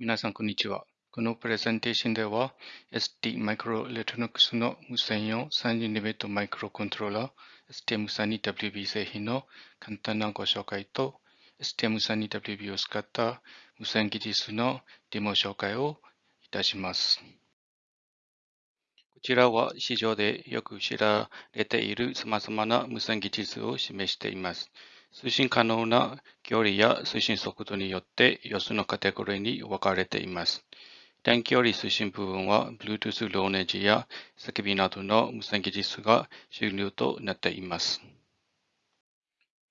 皆さん、こんにちは。このプレゼンテーションでは、ST マイクロエレクトロニクスの無線用32ビマイクロコントローラー STM32WB 製品の簡単なご紹介と、STM32WB を使った無線技術のデモ紹介をいたします。こちらは市場でよく知られている様々な無線技術を示しています。推進可能な距離や推進速度によって4つのカテゴリーに分かれています。短距離推進部分は Bluetooth ローネジや叫びなどの無線技術が主流となっています。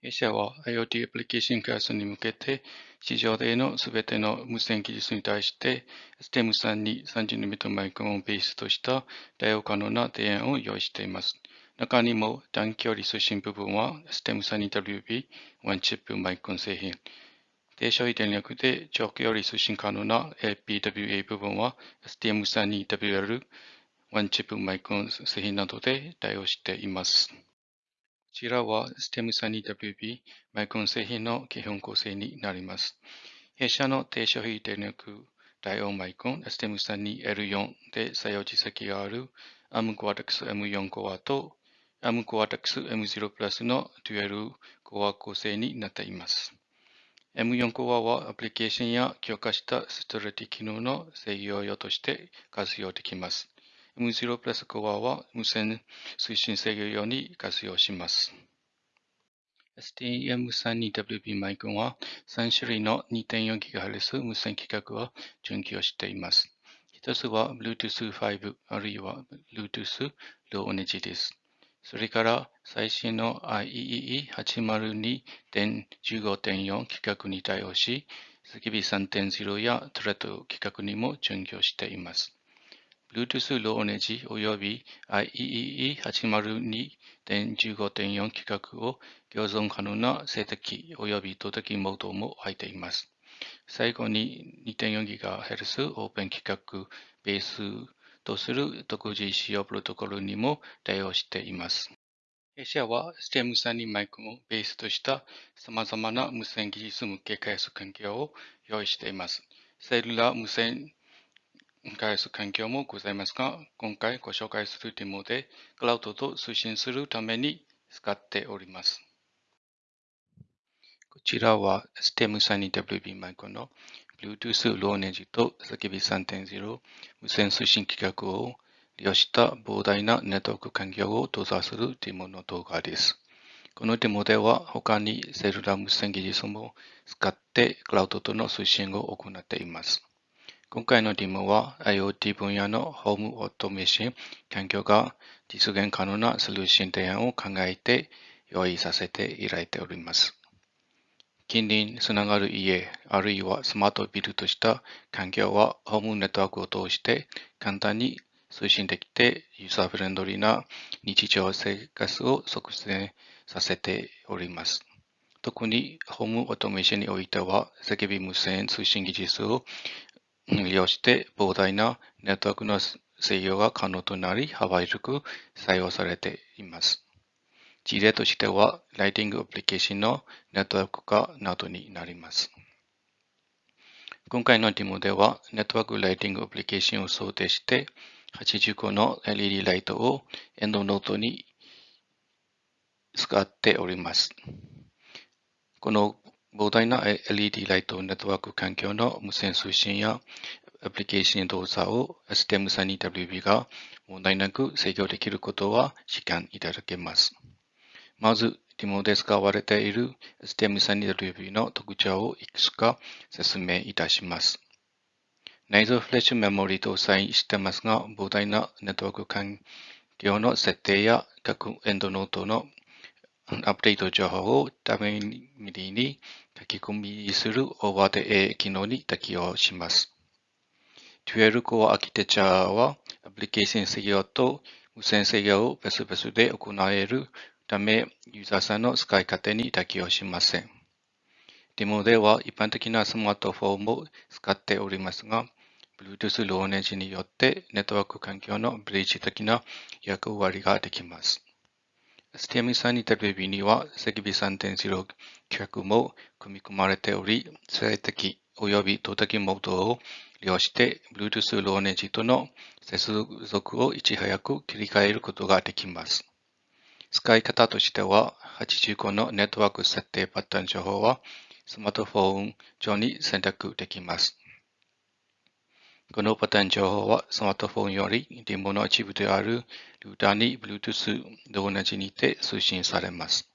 弊社は IoT アプリケーション開発に向けて市場でのすべての無線技術に対して STM3 に 30nm マイクロンをベースとした対応可能な提案を用意しています。中にも短距離推進部分は STEM32WB ワンチップマイクン製品。低処理電力で長距離推進可能な LPWA 部分は STM32WL ワンチップマイクン製品などで対応しています。こちらは STM32WB マイクン製品の基本構成になります。弊社の低消費電力対応マイクン STM32L4 で採用実績がある ARM Cortex M4 コアと ARM Cortex M0 プラスのデュエルコア構成になっています。M4 コアはアプリケーションや強化したストレティ機能の制御用として活用できます。M0 プラスコアは無線推進制御用に活用します。STM32WB マイクは3種類の 2.4GHz 無線規格を準拠しています。一つは Bluetooth 5あるいは Bluetooth Low Energy です。それから最新の IEE802.15.4 規格に対応し、叫び3.0やトレッド規格にも準拠しています。Bluetooth Low Energy および IEEE802.15.4 規格を共存可能な静的および動的モードも入っています。最後に 2.4GHz オープン規格ベースとする独自使用プロトコルにも対応しています。弊社は STEM32 マイクをベースとした様々な無線技術向け開発環境を用意しています。セルラー無線開発環境もございますが、今回ご紹介するデモでクラウドと推進するために使っております。こちらは STEM32WB マイクの Bluetooth ローネジと叫び3.0無線推進規格を利用した膨大なネットワーク環境を動作するデモの動画です。このデモでは他にセルラー無線技術も使ってクラウドとの推進を行っています。今回のデモは IoT 分野のホームオートメーション環境が実現可能なソリューション提案を考えて用意させていただいております。近隣につながる家、あるいはスマートビルとした環境はホームネットワークを通して簡単に推進できてユーザーフレンドリーな日常生活を促進させております。特にホームオートメーションにおいては、叫び無線通信技術を利用して膨大なネットワークの制御が可能となり、幅広く採用されています。事例としては、ライティングアプリケーションのネットワーク化などになります。今回のデモでは、ネットワークライティングアプリケーションを想定して、80個の LED ライトをエンドノートに使っております。この膨大な LED ライトネットワーク環境の無線通信やアプリケーション動作を STM32WB が問題なく制御できることは実感いただけます。まず、デモで使われている STM32WB の特徴をいくつか説明いたします。内蔵フレッシュメモリ搭載してますが、膨大なネットワーク環境の設定や各エンドノートのアップデート情報をタメミリに書き込みするオーバーデ A 機能に適用します。12 Core アーキテチャーはアプリケーション制御と無線制御を別々で行えるため、ユーザーさんの使い方に適用しません。デモでは一般的なスマートフォンも使っておりますが、Bluetooth ローネジによってネットワーク環境のブリッジ的な役割ができます。STM32WB には ZigBee3.0 規も組み込まれており、最適及び動的モードを利用して Bluetooth ローネジとの接続をいち早く切り替えることができます。使い方としては、85のネットワーク設定パターン情報はスマートフォン上に選択できます。このパターン情報はスマートフォンよりデモの一部であるルーターに Bluetooth と同じにて通信されます。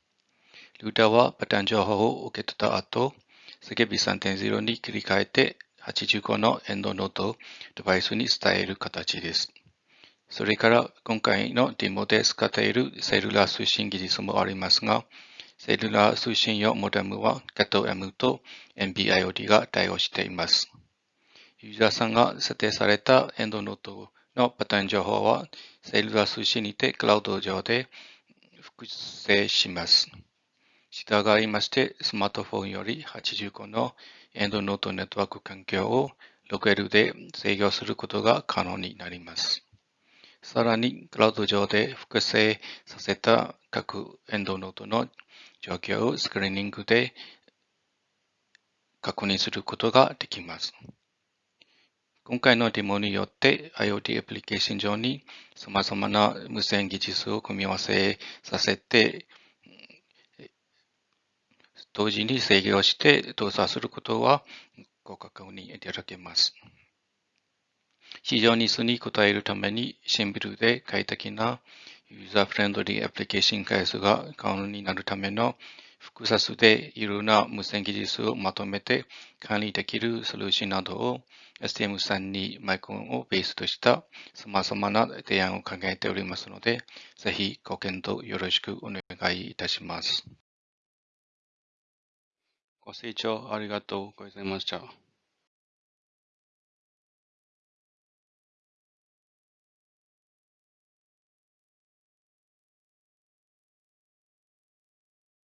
ルーターはパターン情報を受け取った後、叫び3.0に切り替えて85のエンドノートをデバイスに伝える形です。それから今回のデモで使っているセルラー通信技術もありますが、セルラー通信用モデムは CAT-M と NB-IoT が対応しています。ユーザーさんが設定されたエンドノートのパターン情報は、セールス通信にてクラウド上で複製します。従いまして、スマートフォンより85のエンドノートネットワーク環境を 6L で制御することが可能になります。さらに、クラウド上で複製させた各エンドノートの状況をスクリーニングで確認することができます。今回のデモによって IoT アプリケーション上に様々な無線技術を組み合わせさせて、同時に制御して動作することはご確認いただけます。市場ニーズに応えるためにシンプルで快適なユーザーフレンドリーアプリケーション開発が可能になるための複雑でいろいろな無線技術をまとめて管理できるソリューションなどを STM3 にマイコンをベースとした様々な提案を考えておりますので、ぜひご検討よろしくお願いいたします。ご清聴ありがとうございました。